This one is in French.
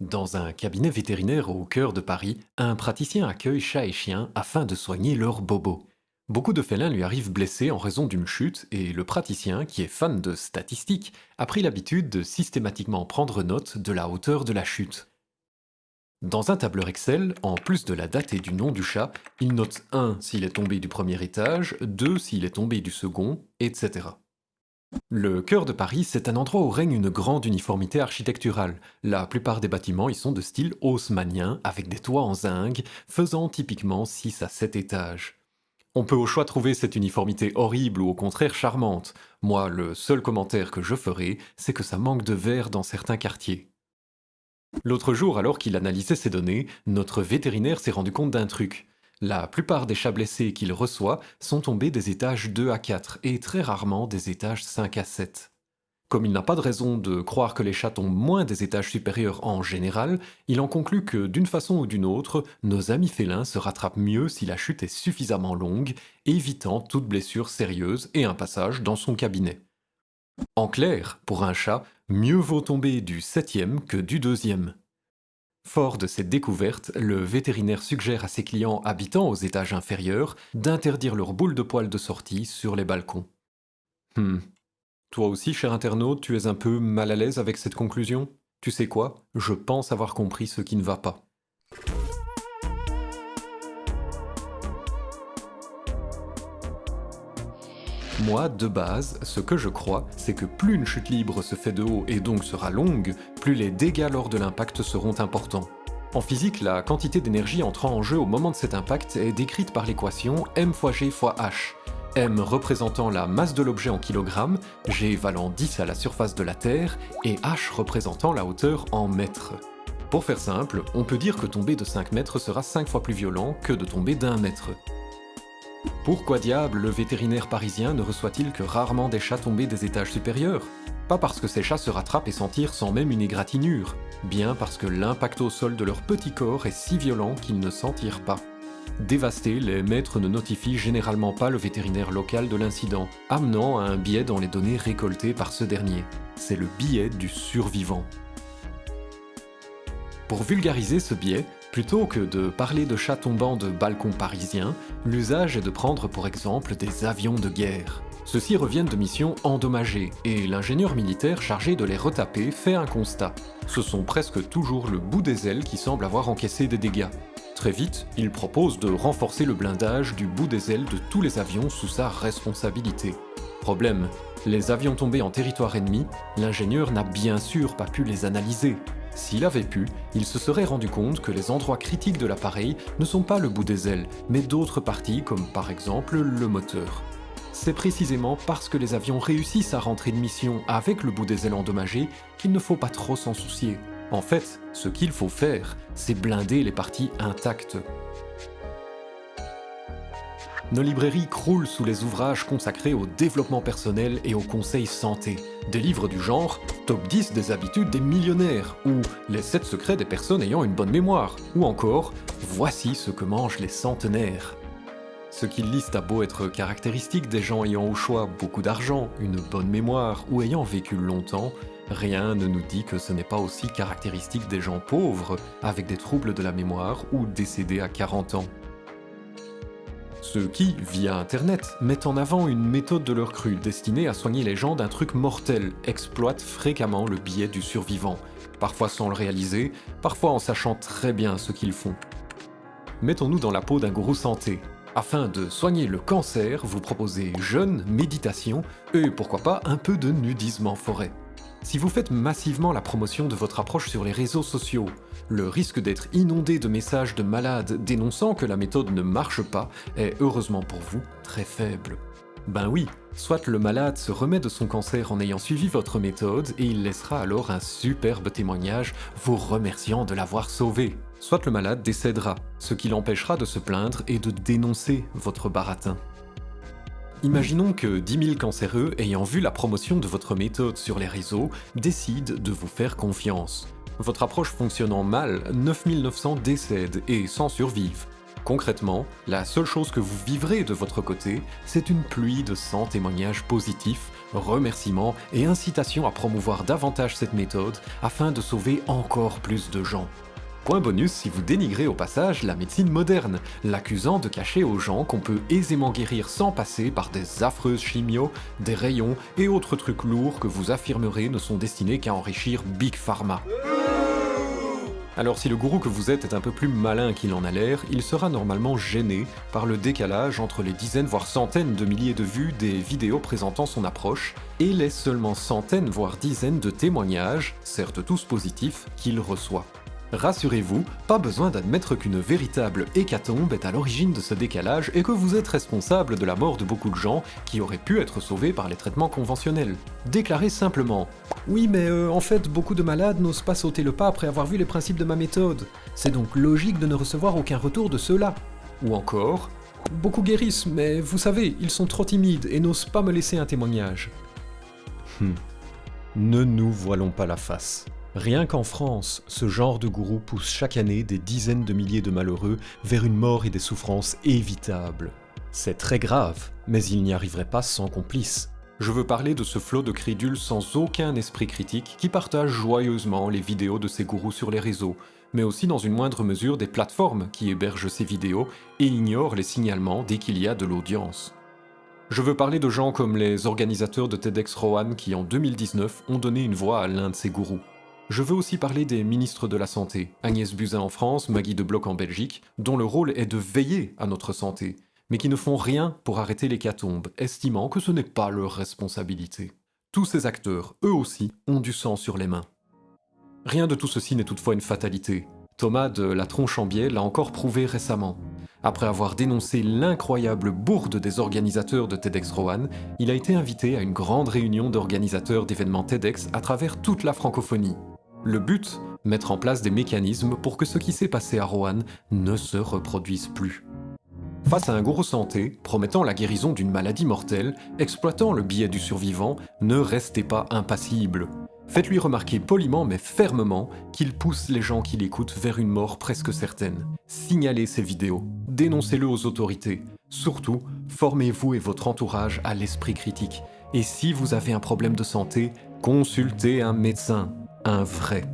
Dans un cabinet vétérinaire au cœur de Paris, un praticien accueille chats et chiens afin de soigner leurs bobos. Beaucoup de félins lui arrivent blessés en raison d'une chute et le praticien, qui est fan de statistiques, a pris l'habitude de systématiquement prendre note de la hauteur de la chute. Dans un tableur Excel, en plus de la date et du nom du chat, il note 1 s'il est tombé du premier étage, 2 s'il est tombé du second, etc. Le cœur de Paris, c'est un endroit où règne une grande uniformité architecturale. La plupart des bâtiments y sont de style haussmannien, avec des toits en zinc, faisant typiquement 6 à 7 étages. On peut au choix trouver cette uniformité horrible ou au contraire charmante. Moi, le seul commentaire que je ferai, c'est que ça manque de verre dans certains quartiers. L'autre jour, alors qu'il analysait ces données, notre vétérinaire s'est rendu compte d'un truc. La plupart des chats blessés qu'il reçoit sont tombés des étages 2 à 4 et très rarement des étages 5 à 7. Comme il n'a pas de raison de croire que les chats tombent moins des étages supérieurs en général, il en conclut que d'une façon ou d'une autre, nos amis félins se rattrapent mieux si la chute est suffisamment longue, évitant toute blessure sérieuse et un passage dans son cabinet. En clair, pour un chat, mieux vaut tomber du septième que du deuxième. Fort de cette découverte, le vétérinaire suggère à ses clients habitant aux étages inférieurs d'interdire leurs boules de poils de sortie sur les balcons. Hmm. Toi aussi, cher internaute, tu es un peu mal à l'aise avec cette conclusion? Tu sais quoi? Je pense avoir compris ce qui ne va pas. Moi, de base, ce que je crois, c'est que plus une chute libre se fait de haut et donc sera longue, plus les dégâts lors de l'impact seront importants. En physique, la quantité d'énergie entrant en jeu au moment de cet impact est décrite par l'équation m fois g fois h, m représentant la masse de l'objet en kilogrammes, g valant 10 à la surface de la Terre, et h représentant la hauteur en mètres. Pour faire simple, on peut dire que tomber de 5 mètres sera 5 fois plus violent que de tomber d'un mètre. Pourquoi diable le vétérinaire parisien ne reçoit-il que rarement des chats tombés des étages supérieurs? Pas parce que ces chats se rattrapent et s'en tirent sans même une égratignure, bien parce que l'impact au sol de leur petit corps est si violent qu'ils ne s'en tirent pas. Dévastés, les maîtres ne notifient généralement pas le vétérinaire local de l'incident, amenant à un biais dans les données récoltées par ce dernier. C'est le biais du survivant. Pour vulgariser ce biais, Plutôt que de parler de chats tombant de balcons parisiens, l'usage est de prendre pour exemple des avions de guerre. Ceux-ci reviennent de missions endommagées, et l'ingénieur militaire chargé de les retaper fait un constat. Ce sont presque toujours le bout des ailes qui semble avoir encaissé des dégâts. Très vite, il propose de renforcer le blindage du bout des ailes de tous les avions sous sa responsabilité. Problème, les avions tombés en territoire ennemi, l'ingénieur n'a bien sûr pas pu les analyser, s'il avait pu, il se serait rendu compte que les endroits critiques de l'appareil ne sont pas le bout des ailes, mais d'autres parties comme par exemple le moteur. C'est précisément parce que les avions réussissent à rentrer de mission avec le bout des ailes endommagé qu'il ne faut pas trop s'en soucier. En fait, ce qu'il faut faire, c'est blinder les parties intactes. Nos librairies croulent sous les ouvrages consacrés au développement personnel et au conseil santé. Des livres du genre Top 10 des habitudes des millionnaires ou Les 7 secrets des personnes ayant une bonne mémoire ou encore Voici ce que mangent les centenaires. Ce qu'ils lisent a beau être caractéristique des gens ayant au choix beaucoup d'argent, une bonne mémoire ou ayant vécu longtemps, rien ne nous dit que ce n'est pas aussi caractéristique des gens pauvres, avec des troubles de la mémoire ou décédés à 40 ans. Ceux qui, via Internet, mettent en avant une méthode de leur cru destinée à soigner les gens d'un truc mortel, exploitent fréquemment le biais du survivant, parfois sans le réaliser, parfois en sachant très bien ce qu'ils font. Mettons-nous dans la peau d'un gourou santé. Afin de soigner le cancer, vous proposez jeûne, méditation et pourquoi pas un peu de nudisme en forêt. Si vous faites massivement la promotion de votre approche sur les réseaux sociaux, le risque d'être inondé de messages de malades dénonçant que la méthode ne marche pas est heureusement pour vous très faible. Ben oui, soit le malade se remet de son cancer en ayant suivi votre méthode et il laissera alors un superbe témoignage vous remerciant de l'avoir sauvé. Soit le malade décédera, ce qui l'empêchera de se plaindre et de dénoncer votre baratin. Imaginons que 10 000 cancéreux ayant vu la promotion de votre méthode sur les réseaux décident de vous faire confiance. Votre approche fonctionnant mal, 9900 décèdent et sans survivent. Concrètement, la seule chose que vous vivrez de votre côté, c'est une pluie de 100 témoignages positifs remerciements et incitations à promouvoir davantage cette méthode afin de sauver encore plus de gens. Point bonus si vous dénigrez au passage la médecine moderne, l'accusant de cacher aux gens qu'on peut aisément guérir sans passer par des affreuses chimios, des rayons et autres trucs lourds que vous affirmerez ne sont destinés qu'à enrichir Big Pharma. Alors si le gourou que vous êtes est un peu plus malin qu'il en a l'air, il sera normalement gêné par le décalage entre les dizaines voire centaines de milliers de vues des vidéos présentant son approche et les seulement centaines voire dizaines de témoignages, certes tous positifs, qu'il reçoit. Rassurez-vous, pas besoin d'admettre qu'une véritable hécatombe est à l'origine de ce décalage et que vous êtes responsable de la mort de beaucoup de gens qui auraient pu être sauvés par les traitements conventionnels. Déclarez simplement « Oui mais euh, en fait beaucoup de malades n'osent pas sauter le pas après avoir vu les principes de ma méthode. C'est donc logique de ne recevoir aucun retour de ceux-là. » Ou encore « Beaucoup guérissent, mais vous savez, ils sont trop timides et n'osent pas me laisser un témoignage. Hmm. Ne nous voilons pas la face. Rien qu'en France, ce genre de gourou pousse chaque année des dizaines de milliers de malheureux vers une mort et des souffrances évitables. C'est très grave, mais il n'y arriverait pas sans complices. Je veux parler de ce flot de crédules sans aucun esprit critique qui partagent joyeusement les vidéos de ces gourous sur les réseaux, mais aussi dans une moindre mesure des plateformes qui hébergent ces vidéos et ignorent les signalements dès qu'il y a de l'audience. Je veux parler de gens comme les organisateurs de TEDx Rohan qui en 2019 ont donné une voix à l'un de ces gourous. Je veux aussi parler des ministres de la Santé, Agnès Buzyn en France, Maggie de Bloch en Belgique, dont le rôle est de veiller à notre santé, mais qui ne font rien pour arrêter l'hécatombe, estimant que ce n'est pas leur responsabilité. Tous ces acteurs, eux aussi, ont du sang sur les mains. Rien de tout ceci n'est toutefois une fatalité. Thomas de La Tronche en Biais l'a encore prouvé récemment. Après avoir dénoncé l'incroyable bourde des organisateurs de TEDx Rohan, il a été invité à une grande réunion d'organisateurs d'événements TEDx à travers toute la francophonie. Le but Mettre en place des mécanismes pour que ce qui s'est passé à Rohan ne se reproduise plus. Face à un gourou santé, promettant la guérison d'une maladie mortelle, exploitant le biais du survivant, ne restez pas impassible. Faites-lui remarquer poliment mais fermement qu'il pousse les gens qui l'écoutent vers une mort presque certaine. Signalez ces vidéos, dénoncez-le aux autorités. Surtout, formez-vous et votre entourage à l'esprit critique. Et si vous avez un problème de santé, consultez un médecin un vrai.